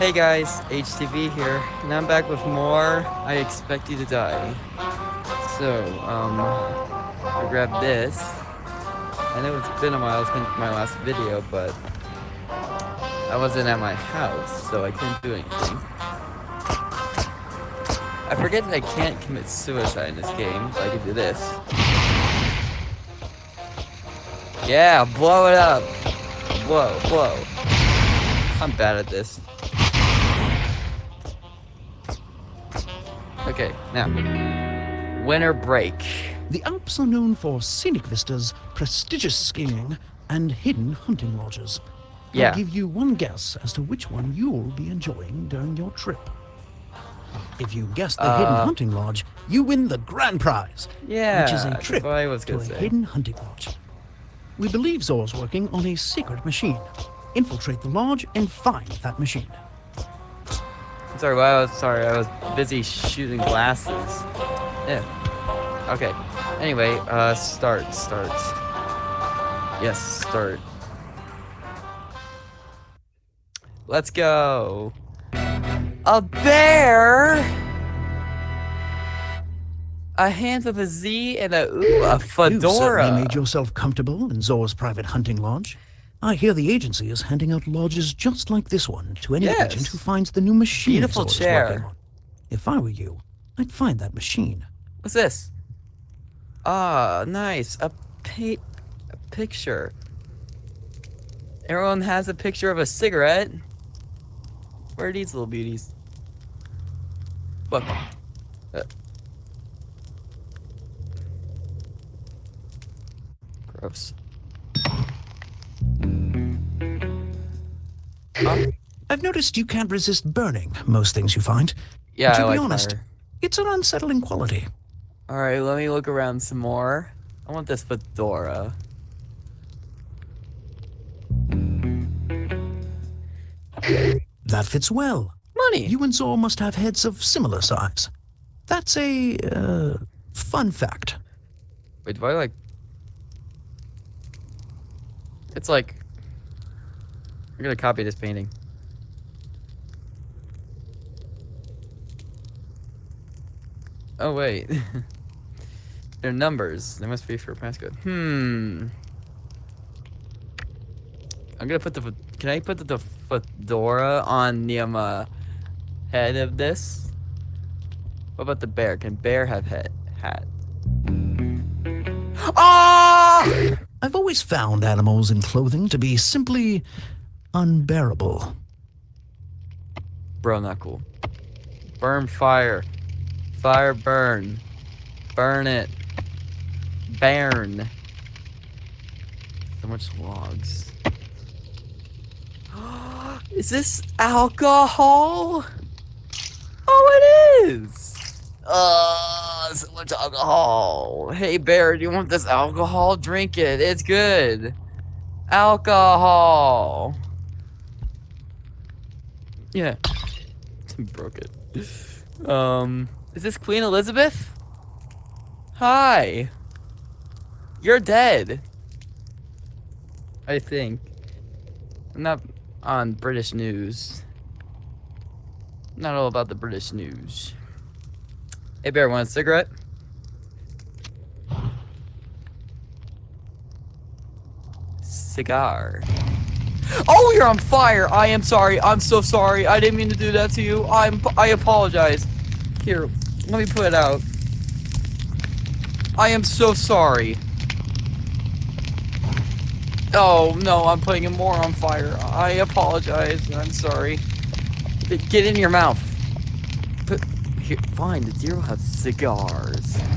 Hey guys, HTV here, and I'm back with more I Expect You to Die. So, um, I grabbed this. I know it's been a while since my last video, but I wasn't at my house, so I couldn't do anything. I forget that I can't commit suicide in this game, but I can do this. Yeah, blow it up! Whoa, whoa. I'm bad at this. Okay, now. Winter break. The Alps are known for scenic vistas, prestigious skiing, and hidden hunting lodges. Yeah. I'll give you one guess as to which one you'll be enjoying during your trip. If you guess the hidden Uh, hunting lodge, you win the grand prize, Yeah, which is a trip I was to a say. hidden hunting lodge. We believe Zor's working on a secret machine. Infiltrate the lodge and find that machine. Sorry, well, I was sorry. I was busy shooting glasses. Yeah. Okay. Anyway, uh, start, start. Yes, start. Let's go. A bear. A hand with a Z and a ooh, a You certainly fedora. made yourself comfortable in Zor's private hunting lodge. I hear the agency is handing out lodges just like this one to any Yes. agent who finds the new machine Beautiful chair. If I were you, I'd find that machine. What's this? Ah, nice. A, pi- a picture. Everyone has a picture of a cigarette. Where are these little beauties? Look. Uh. Gross. Huh? I've noticed you can't resist burning most things you find. Yeah, to I be like honest, fire. it's an unsettling quality. Alright, let me look around some more. I want this fedora. That fits well. Money! You and Zor must have heads of similar size. That's a uh, fun fact. Wait, do I like... It's like... I'm gonna copy this painting. Oh, wait. They're numbers. They must be for passcode. Hmm. I'm gonna put the... Can I put the, the fedora on the um, uh, head of this? What about the bear? Can bear have head hat? Ah! I've always found animals in clothing to be simply unbearable. Bro, not cool. Burn fire. Fire burn. Burn it. Burn. So much logs. Is this alcohol? Oh, it is. Uh, so much alcohol. Hey, Bear, do you want this alcohol? Drink it. It's good. Alcohol. Yeah. Broke it. Um, is this Queen Elizabeth? Hi. You're dead. I think. I'm not on British news. Not all about the British news. Hey, Bear, want a cigarette? Cigar. Oh, you're on fire! I am sorry. I'm so sorry. I didn't mean to do that to you. I'm. I apologize. Here, let me put it out. I am so sorry. Oh no, I'm putting him more on fire. I apologize. I'm sorry. Get in your mouth. Here, fine. The deer will have cigars.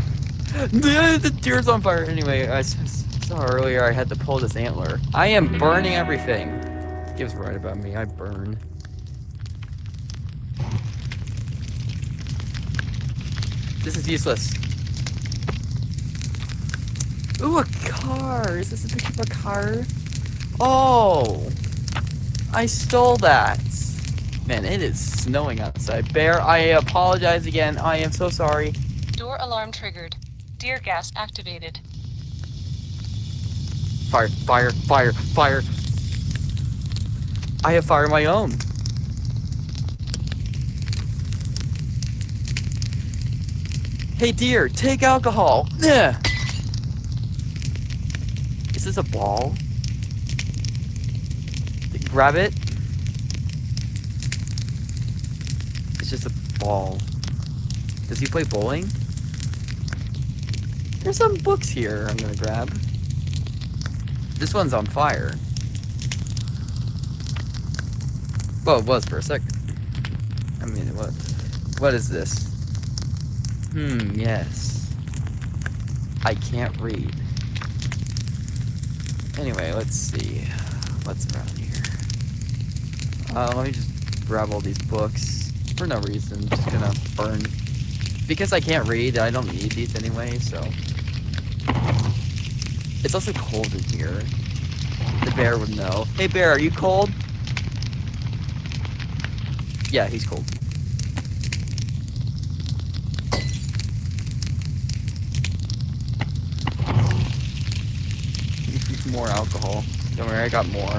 The, deer's on fire. Anyway, I saw earlier I had to pull this antler. I am burning everything. Gives right about me. I burn. This is useless. Ooh, a car. Is this a picture of a car? Oh, I stole that. Man, it is snowing outside. Bear, I apologize again. I am so sorry. Door alarm triggered. Deer gas activated. Fire, fire, fire, fire. I have fire my own. Hey dear, take alcohol. Yeah. Is this a ball? Grab it. It's just a ball. Does he play bowling? There's some books here I'm gonna grab. This one's on fire. Well, it was for a second. I mean, what? What is this? Hmm, yes. I can't read. Anyway, let's see. What's around here? Uh, let me just grab all these books. For no reason. Just gonna burn. Because I can't read, I don't need these anyway, so. It's also cold in here. The bear would know. Hey bear, are you cold? Yeah, he's cold. more alcohol. Don't worry, I got more.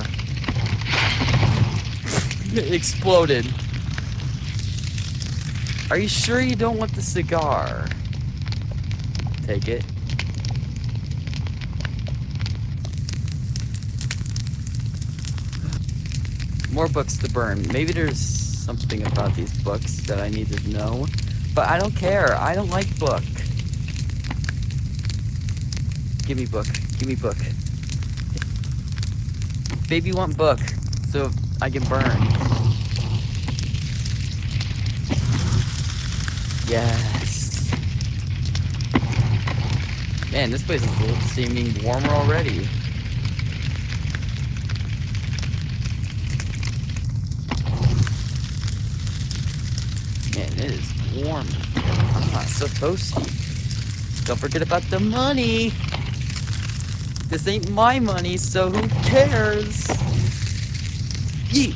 it exploded. Are you sure you don't want the cigar? Take it. More books to burn. Maybe there's something about these books that I need to know. But I don't care. I don't like book. Give me book. Give me book. Baby want book, so I can burn. Yes. Man, this place is seeming warmer already. Man, it is warm. Ah, so toasty. Don't forget about the money. This ain't my money, so who cares? Yeet.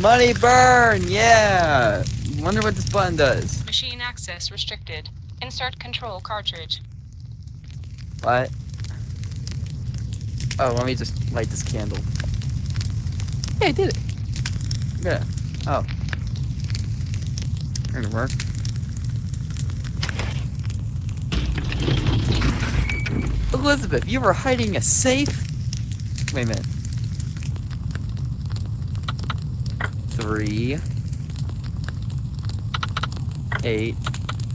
Money burn, yeah. Wonder what this button does. Machine access restricted. Insert control cartridge. What? Oh, let me just light this candle. Hey, I did it. Yeah. Oh. Gonna work. Elizabeth, you were hiding a safe? Wait a minute. Three. Eight.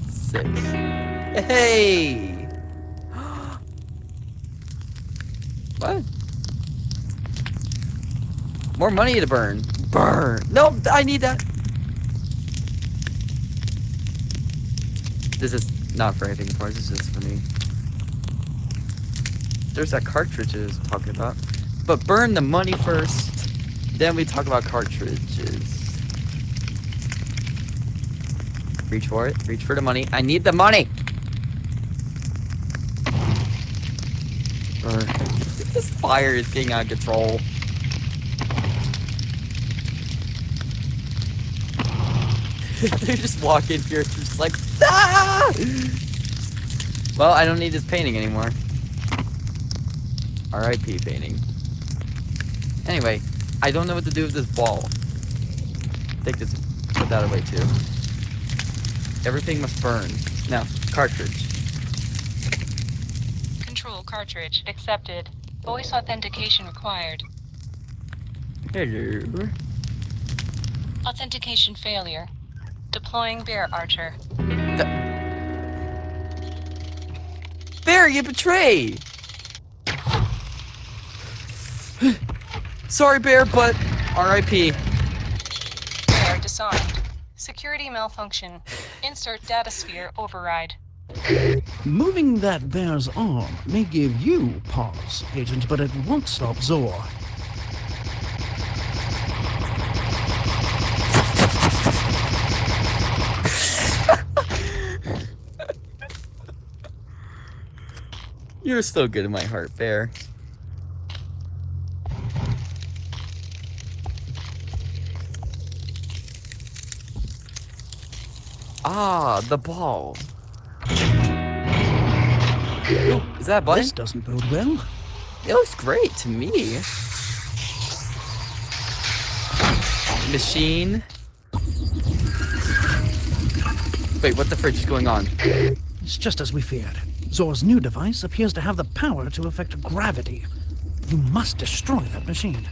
Six. Hey! what? More money to burn. Burn! No, I need that! This is not for anything, course. This is just for me. There's that cartridges talking about. But burn the money first. Then we talk about cartridges. Reach for it. Reach for the money. I need the money! Burn. This fire is getting out of control. They just walk in here, just like, ah! Well, I don't need this painting anymore. R.I.P. painting. Anyway, I don't know what to do with this ball. Take this, put that away too. Everything must burn. Now, cartridge. Control cartridge accepted. Voice authentication required. Hello. Authentication failure. Deploying bear archer. Bear, you betray! Sorry, Bear, but R.I.P. Bear disarmed. Security malfunction. Insert data sphere override. Moving that bear's arm may give you pause, Agent, but it won't stop Zor. You're still good in my heart, Bear. Ah, the ball. Ooh, is that a button? This doesn't bode well. It looks great to me. Machine. Wait, what the fridge is going on? It's just as we feared. Zor's new device appears to have the power to affect gravity. You must destroy that machine.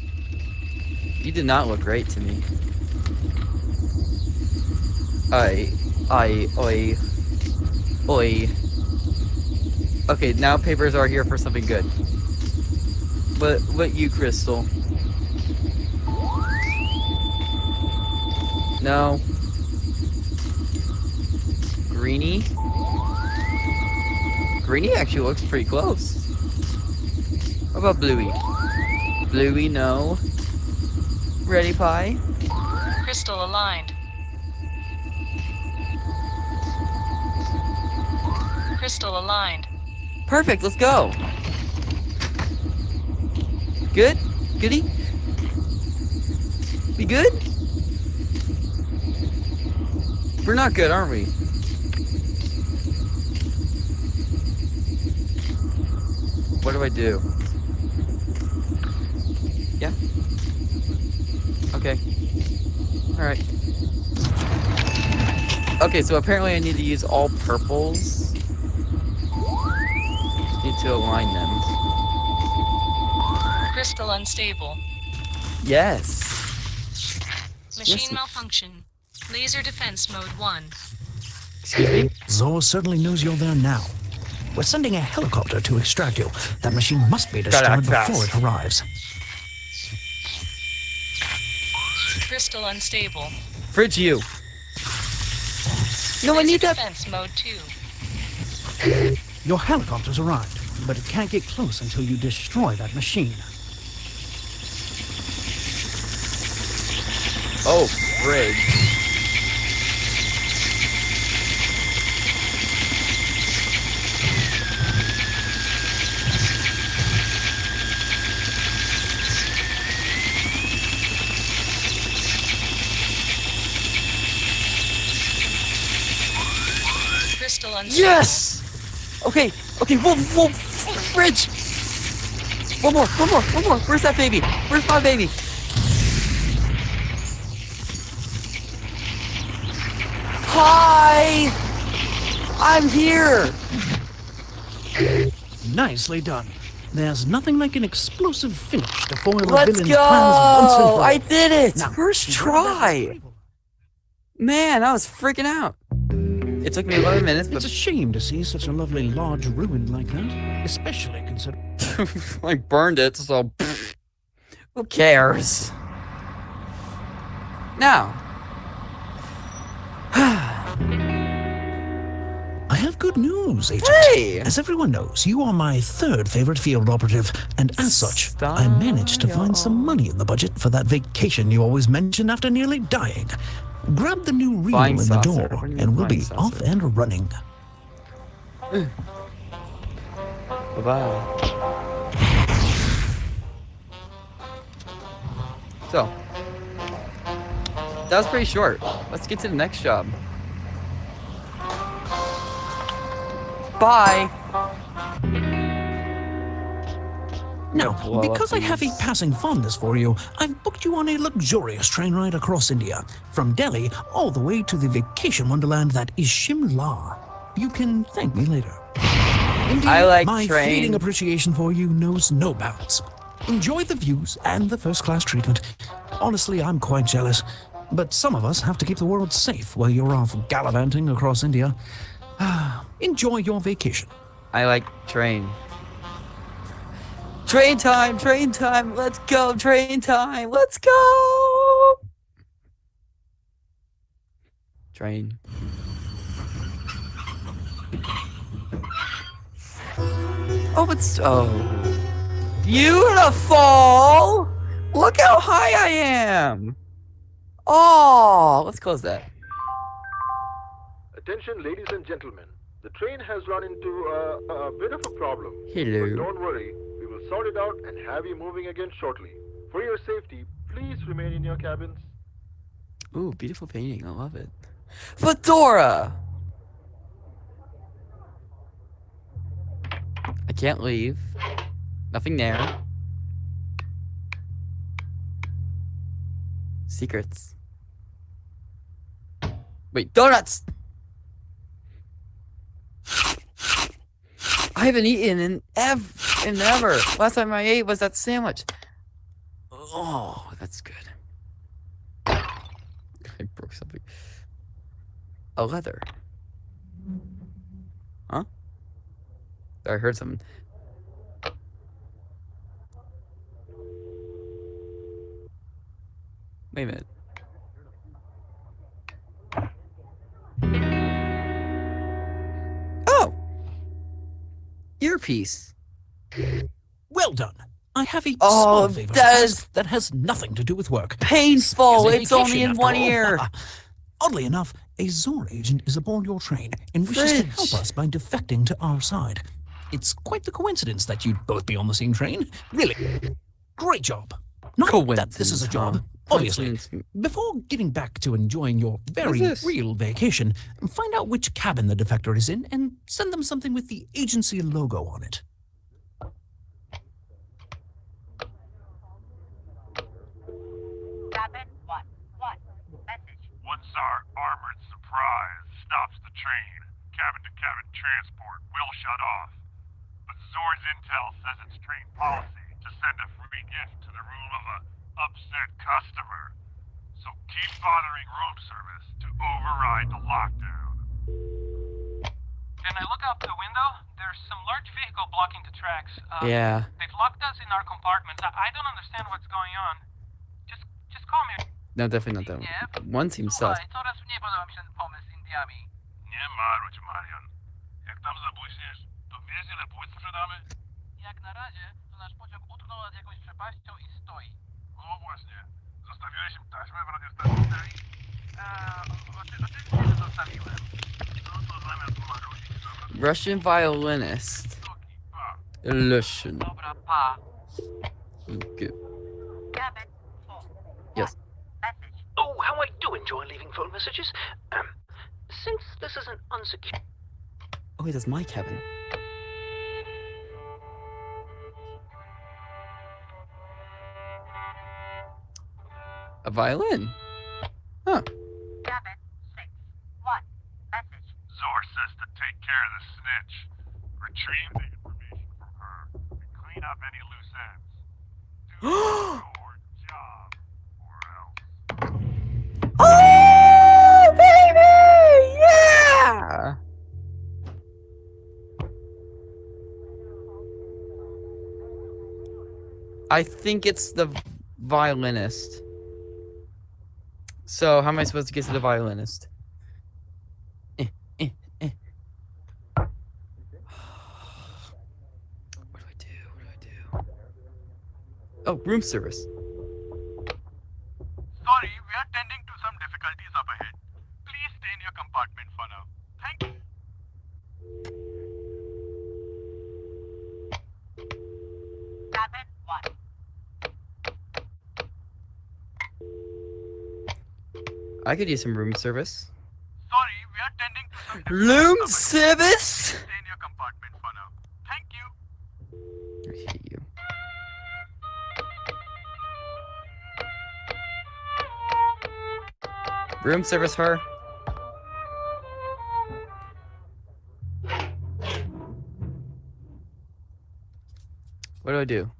You did not look great to me. I, I, oi, oi. Okay, now papers are here for something good. What, what you, Crystal? No. Greeny? Greeny actually looks pretty close. What about Bluey? Bluey, no. Ready, Pie? Crystal aligned. Crystal aligned. Perfect, let's go. Good? Goody? We good? We're not good, aren't we? What do I do? Yeah? Okay. Alright. Okay, so apparently I need to use all purples. Just need to align them. Crystal unstable. Yes. Machine Yes. malfunction. Laser defense mode 1. Excuse me? Zor certainly knows you're there now. We're sending a helicopter to extract you. That machine must be destroyed before it arrives. Crystal unstable. Fridge you. No, I Laser need that. defense mode 2. Your helicopter's arrived, but it can't get close until you destroy that machine. Oh, fridge. Crystal. Yes! Okay, okay, whoa, whoa, fridge! One more, one more, one more. Where's that baby? Where's my baby? Hi! I'm here! Nicely done. There's nothing like an explosive finish to foil a Let's villain's go! plans once and for all. I did it! Now, First try! Man, I was freaking out. It took me 11 minutes, It's a shame to see such a lovely large ruin like that, especially considering. I burned it, so who cares? Now, I have good news, Agent. hey! As everyone knows, you are my third favorite field operative, and as such, I managed to find some money in the budget for that vacation you always mention after nearly dying. Grab the new reel Flying in the saucer. door, What do you mean and we'll be flying off and running. Bye bye. So, that was pretty short. Let's get to the next job. Bye. Now, up because I have a passing fondness for you, I've booked you on a luxurious train ride across India, from Delhi all the way to the vacation wonderland that is Shimla. You can thank me later. Indeed, I like my train. fleeting appreciation for you knows no bounds. Enjoy the views and the first-class treatment. Honestly, I'm quite jealous, but some of us have to keep the world safe while you're off gallivanting across India. Ah, Enjoy your vacation. I like train. Train time, train time, let's go, train time, let's go! Train. Oh, it's, oh. Beautiful! Look how high I am! Oh, let's close that. Attention, ladies and gentlemen. The train has run into a, a bit of a problem. But Hello. don't worry, Sorted out and have you moving again shortly. For your safety, please remain in your cabins. Ooh, beautiful painting. I love it. Fedora! I can't leave. Nothing there. Secrets. Wait, donuts! I haven't eaten in ever in ever. Last time I ate was that sandwich. Oh, that's good. I broke something. A leather. Huh? I heard something. Wait a minute. Oh! Earpiece. Well done. I have a Oh, small favor that is- that has nothing to do with work. Painful! It's It's only in one all. ear. Oddly enough, a Zor agent is aboard your train and wishes to help us by defecting to our side. It's quite the coincidence that you'd both be on the same train. Really, great job. Not that this is a job, obviously. Before getting back to enjoying your very real vacation, find out which cabin the defector is in and send them something with the agency logo on it. Cabin one. One. Message. Armored surprise stops the train. Cabin to cabin transport will shut off. But Zor's intel says it's train policy to send a free gift to the room of a upset customer. So keep bothering room service to override the lockdown. Can I look out the window? There's some large vehicle blocking the tracks. Uh, Yeah. They've locked us in our compartments. I, I don't understand what's going on. Just, just call me. No, definitely not that one. One seems sus. Słuchaj, coraz mniej podoba mi się ten pomysł z Indiami. Nie marudź, Marian. Jak tam zabłyśniesz, to wiesz ile płyt sprzedamy? Jak na razie, to nasz pociąg utknął nad jakąś przepaścią i stoi. O właśnie. Zostawiłeś im taśmę w radiostacji Deli? Eee, oczywiście, że zostawiłem. No to zamiast marudzić, zamiast Russian violinist. stoki. Illusion. Dobra, pa. Good. Yes. How I do enjoy leaving phone messages. Um, since this is an unsecured. Oh, wait, that's my cabin. A violin. Huh. Cabin six. One. Message. Zor says to take care of the snitch. Retrieve the information from her and clean up any loose ends. Do your job, or else. Oh, baby! Yeah! I think it's the violinist. So, how am I supposed to get to the violinist? Eh, eh, eh. What do I do? What do I do? Oh, room service. Sorry, we are tending to some difficulties up ahead. Please stay in your compartment for now. Thank you. Cabin one. I could use some room service. Sorry, we are tending to some Room service? Stay in your compartment for now. Thank you. I hate you. Room service her. What do I do?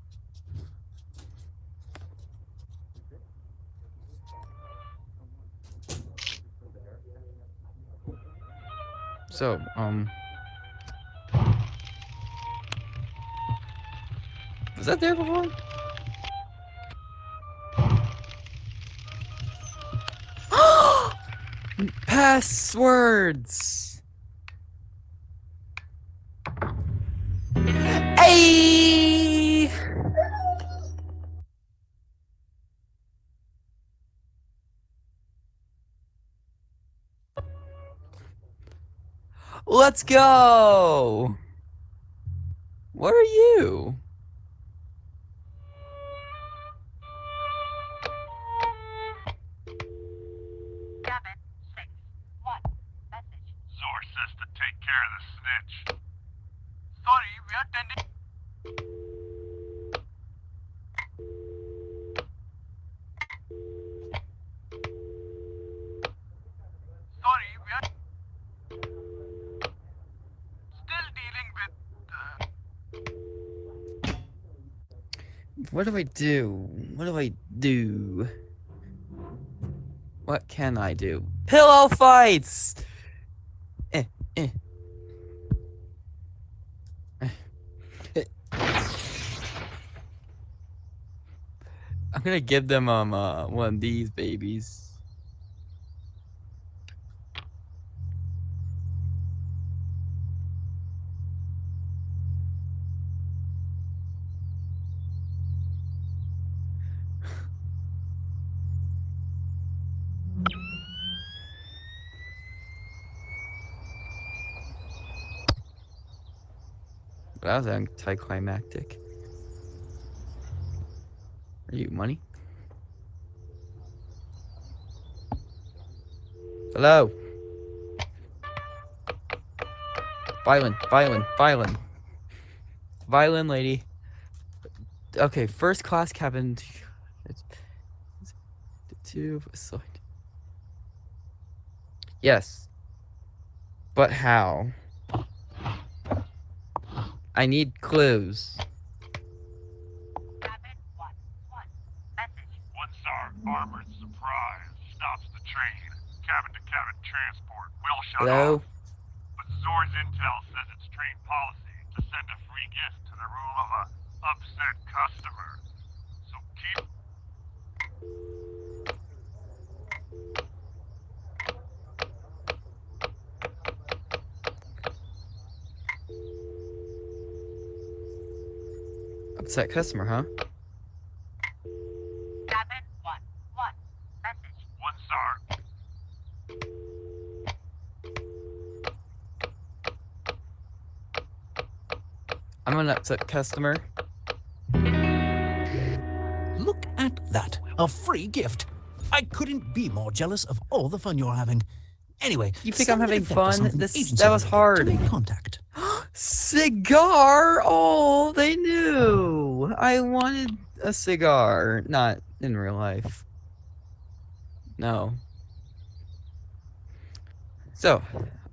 So, um. Was that there before? Passwords. Hey! Let's go! What are you? Cabin six. One. Message. Zor says to take care of the snitch. Sorry, we are tending. Sorry, we are still dealing with uh, what do I do? What do I do? What can I do? Pillow fights! Eh, eh. Eh. I'm gonna give them um uh, one of these babies. That was anticlimactic. Are you money? Hello. Violin, violin, violin. Violin lady. Okay, first class cabin. Two. Yes. But how? I need clues. Cabin 1 1. Message. One star armored surprise stops the train. Cabin to cabin transport will shut Hello? off. But Zor's intel says it's train policy to send a free gift to the room of a upset customer. So keep Upset customer, huh? Cabin 1 1. Message. one star. I'm an upset customer. Look at that. A free gift. I couldn't be more jealous of all the fun you're having. Anyway, You think I'm having fun? This- that was hard. To make contact. Cigar! Oh, they knew. I wanted a cigar, not in real life. No. So,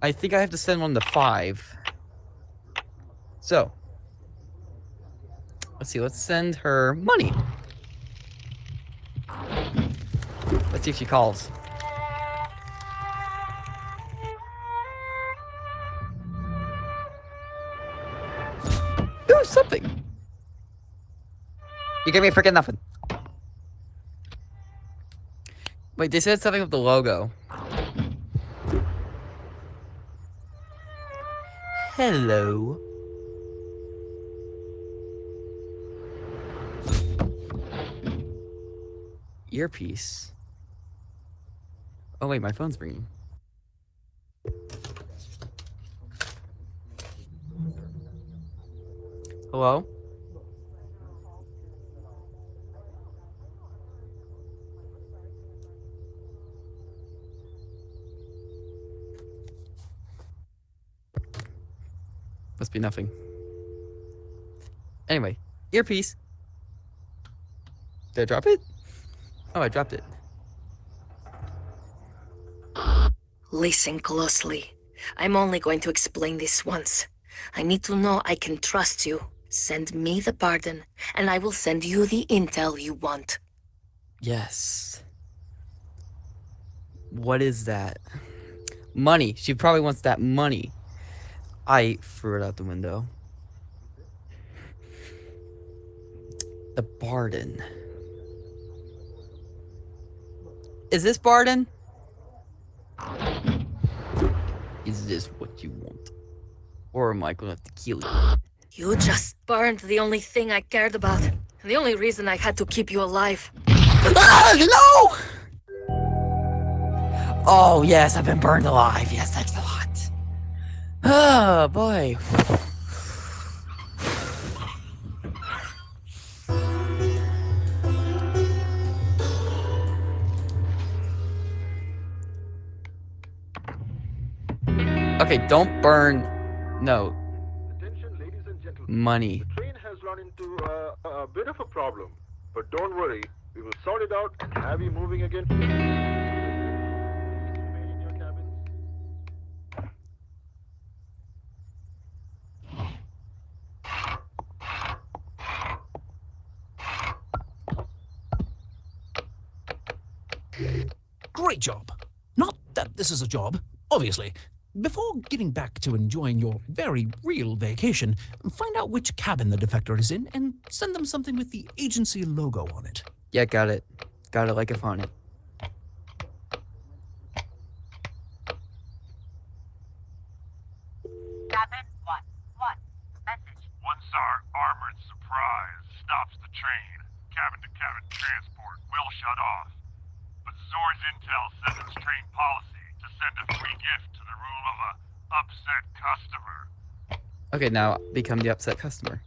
I think I have to send one to five. So, let's see. Let's send her money. Let's see if she calls. You gave me freaking nothing. Wait, they said something with the logo. Hello. Earpiece. Oh wait, my phone's ringing. Hello? Must be nothing. Anyway, earpiece. Did I drop it? Oh, I dropped it. Listen closely. I'm only going to explain this once. I need to know I can trust you. Send me the pardon, and I will send you the intel you want. Yes. What is that? Money. She probably wants that money. I threw it out the window. The Barden. Is this Barden? Is this what you want? Or am I gonna have to kill you? You just burned the only thing I cared about, and the only reason I had to keep you alive. Ah, no! Oh, yes, I've been burned alive. Yes, lot. Oh, boy. Okay, don't burn. No, Attention, ladies and gentlemen. money. The train has run into uh, a bit of a problem, but don't worry, we will sort it out and have you moving again. Please remain in your cabins. Great job. Not that this is a job, obviously. Before getting back to enjoying your very real vacation, find out which cabin the defector is in and send them something with the agency logo on it. Yeah, got it. Got it like a it. Cabin 1. 1. Message. One star armored surprise stops the train. Cabin to cabin transport will shut off. But Zor's intel says it's train policy to send a free gift to the room of a upset customer. Okay, now become the upset customer.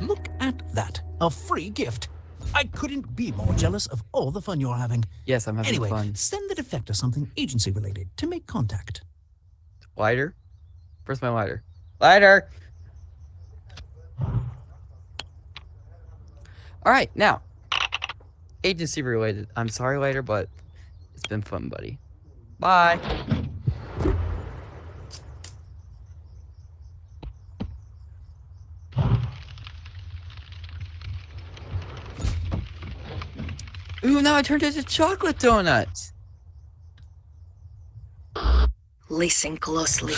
Look at that. A free gift. I couldn't be more jealous of all the fun you're having. Yes, I'm having Anyway, fun. send the defector something agency related to make contact. Lighter? Where's my lighter? Lighter! Alright, now. Agency related. I'm sorry later, but it's been fun, buddy. Bye! Ooh, now I turned into chocolate donuts! Listen closely.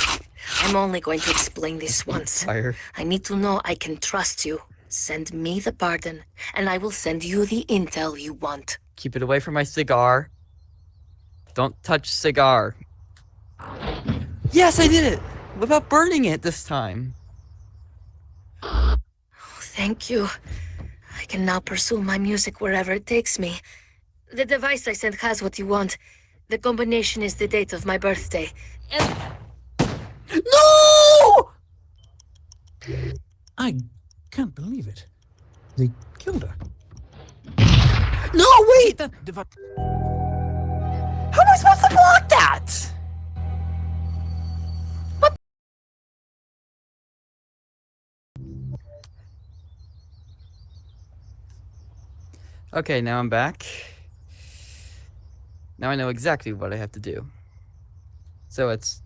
I'm only going to explain this once. Fire. I need to know I can trust you. Send me the pardon, and I will send you the intel you want. Keep it away from my cigar. Don't touch cigar. Yes, I did it! Without burning it this time. Oh, thank you. I can now pursue my music wherever it takes me. The device I sent has what you want. The combination is the date of my birthday. And No! I can't believe it. They killed her. No, wait! That devi- How am I supposed to block that? What? Okay, now I'm back. Now I know exactly what I have to do. So it's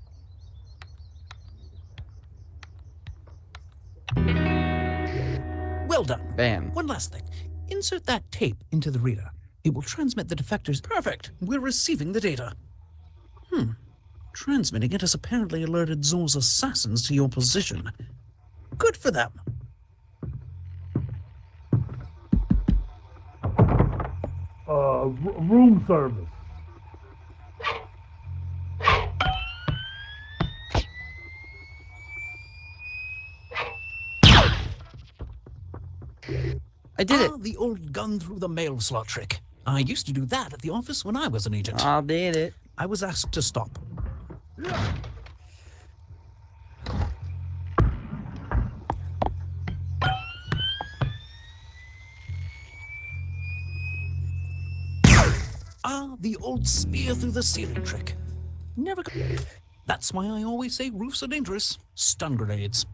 Well done. bam. One last thing. Insert that tape into the reader. It will transmit the defectors. Perfect. We're receiving the data. Hmm. Transmitting it has apparently alerted Zor's assassins to your position. Good for them. Uh, room service. I did it. Ah, the old gun through the mail slot trick. I used to do that at the office when I was an agent. I did it. I was asked to stop. Ah, the old spear through the ceiling trick. Never. That's why I always say roofs are dangerous. Stun grenades.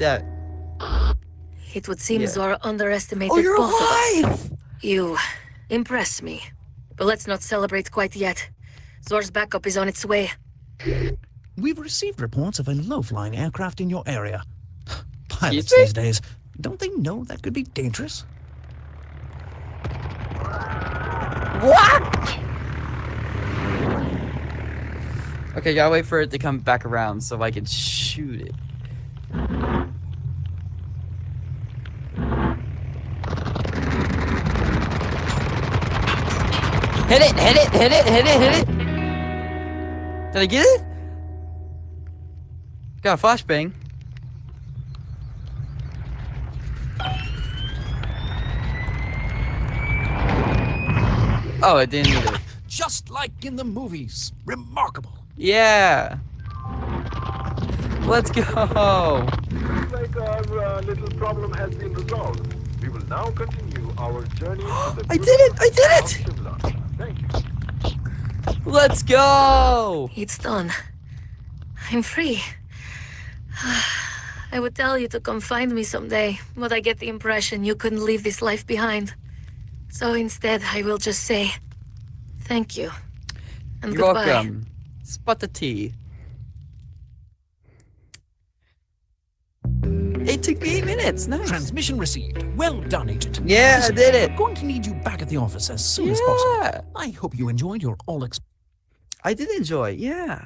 That. it would seem Yeah. Zora underestimated Oh, you're both of us. alive! You impress me. But let's not celebrate quite yet. Zor's backup is on its way. We've received reports of a low-flying aircraft in your area. Pilots Excuse me? these days, don't they know that could be dangerous? What? Okay, gotta wait for it to come back around so I can shoot it. Hit it, hit it, hit it, hit it, hit it! Did I get it? Got a flashbang. Oh, it didn't either. Just like in the movies. Remarkable. Yeah. Let's go. Looks like our uh, little problem has been resolved. We will now continue our journey to the I did it! I did it! Shivla. Thank you. Let's go! It's done. I'm free. I would tell you to come find me someday, but I get the impression you couldn't leave this life behind. So instead, I will just say thank you. And You're goodbye. welcome. Spot the tea. It took me eight minutes. Nice. Transmission received. Well done, Agent. Yeah, I Listen, did it. I'm going to need you back at the office as soon as possible. Yeah, I hope you enjoyed your all ex- I did enjoy. it, Yeah.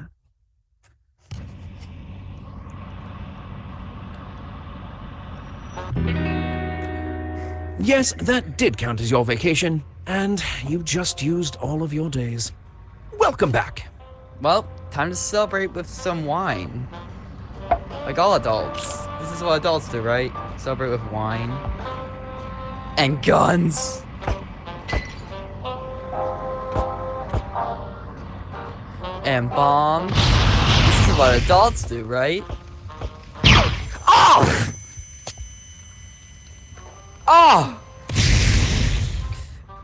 Yes, that did count as your vacation, and you just used all of your days. Welcome back. Well, time to celebrate with some wine. Like all adults. This is what adults do, right? Celebrate with wine. And guns. And bombs. This is what adults do, right? Oh! Oh!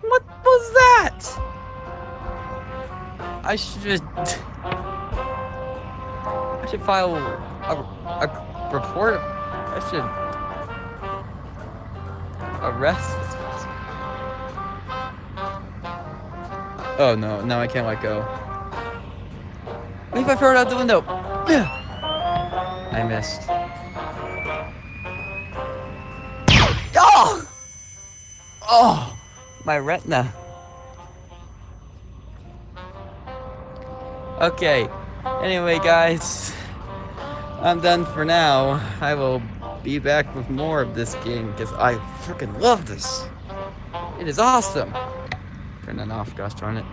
What was that? I should. I should file a, a report. I should arrest this person. Oh no, now I can't let go. What if I throw it out the window? I missed. Oh! Oh! My retina. Okay. Anyway, guys, I'm done for now. I will be back with more of this game because I freaking love this. It is awesome. Turn that off, gosh darn it.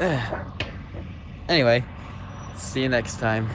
Ugh. Anyway, see you next time.